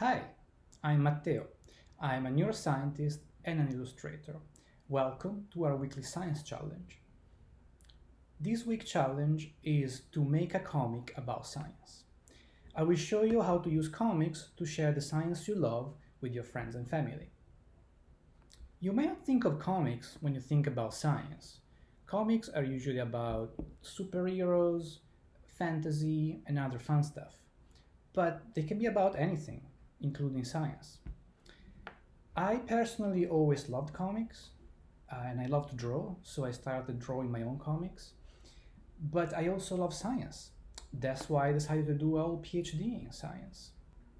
Hi, I'm Matteo. I'm a neuroscientist and an illustrator. Welcome to our weekly science challenge. This week's challenge is to make a comic about science. I will show you how to use comics to share the science you love with your friends and family. You may not think of comics when you think about science. Comics are usually about superheroes, fantasy, and other fun stuff. But they can be about anything, including science. I personally always loved comics, uh, and I love to draw, so I started drawing my own comics. But I also love science. That's why I decided to do a PhD in science.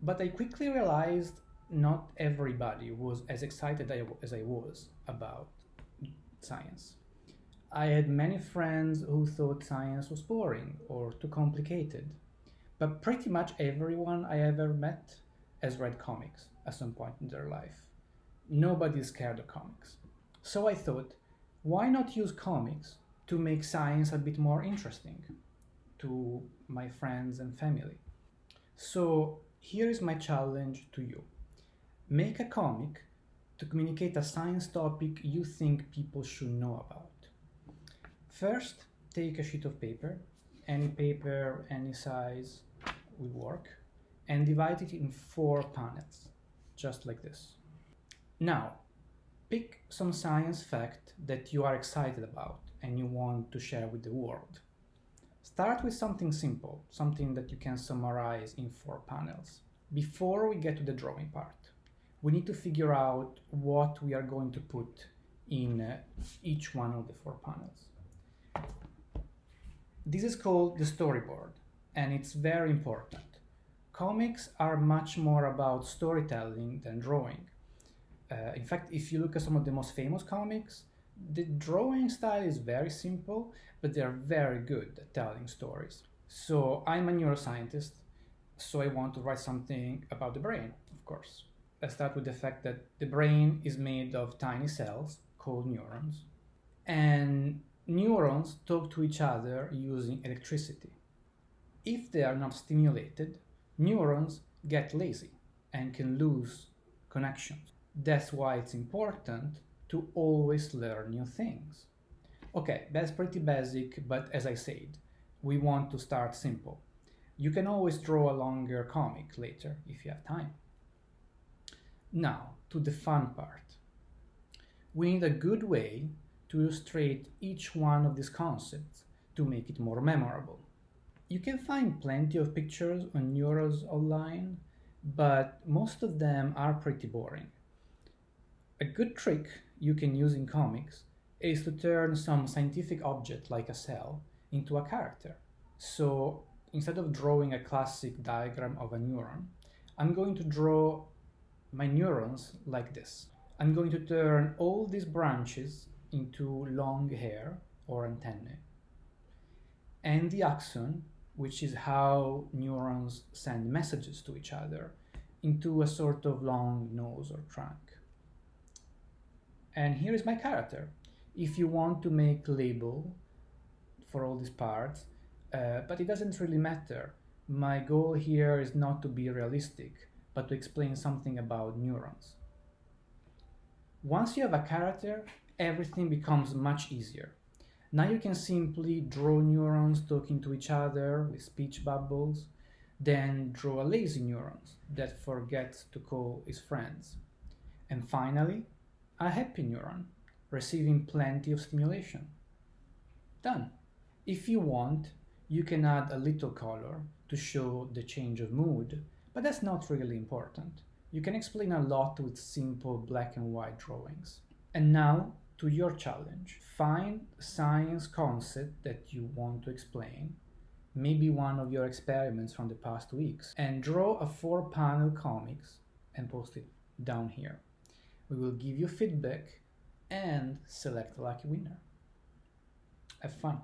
But I quickly realized not everybody was as excited as I was about science. I had many friends who thought science was boring or too complicated, but pretty much everyone I ever met has read comics at some point in their life. Nobody is scared of comics. So I thought, why not use comics to make science a bit more interesting to my friends and family? So here is my challenge to you. Make a comic to communicate a science topic you think people should know about. First, take a sheet of paper, any paper, any size will work, and divide it in four panels, just like this. Now, pick some science fact that you are excited about and you want to share with the world. Start with something simple, something that you can summarize in four panels. Before we get to the drawing part, we need to figure out what we are going to put in uh, each one of the four panels. This is called the storyboard, and it's very important. Comics are much more about storytelling than drawing. Uh, in fact, if you look at some of the most famous comics, the drawing style is very simple, but they're very good at telling stories. So I'm a neuroscientist, so I want to write something about the brain, of course. I start with the fact that the brain is made of tiny cells called neurons, and neurons talk to each other using electricity. If they are not stimulated, neurons get lazy and can lose connections. That's why it's important to always learn new things. Okay, that's pretty basic, but as I said, we want to start simple. You can always draw a longer comic later if you have time. Now, to the fun part. We need a good way to illustrate each one of these concepts to make it more memorable. You can find plenty of pictures on neurons online, but most of them are pretty boring. A good trick you can use in comics is to turn some scientific object like a cell into a character. So instead of drawing a classic diagram of a neuron, I'm going to draw my neurons like this. I'm going to turn all these branches into long hair or antennae. And the axon, which is how neurons send messages to each other, into a sort of long nose or trunk. And here is my character. If you want to make label for all these parts, uh, but it doesn't really matter. My goal here is not to be realistic, but to explain something about neurons. Once you have a character, everything becomes much easier. Now you can simply draw neurons talking to each other with speech bubbles, then draw a lazy neurons that forgets to call his friends. And finally, a happy neuron, receiving plenty of stimulation. Done. If you want, you can add a little color to show the change of mood, but that's not really important. You can explain a lot with simple black and white drawings. And now to your challenge. Find science concept that you want to explain, maybe one of your experiments from the past weeks, and draw a four panel comics and post it down here. We will give you feedback and select a lucky winner. Have fun!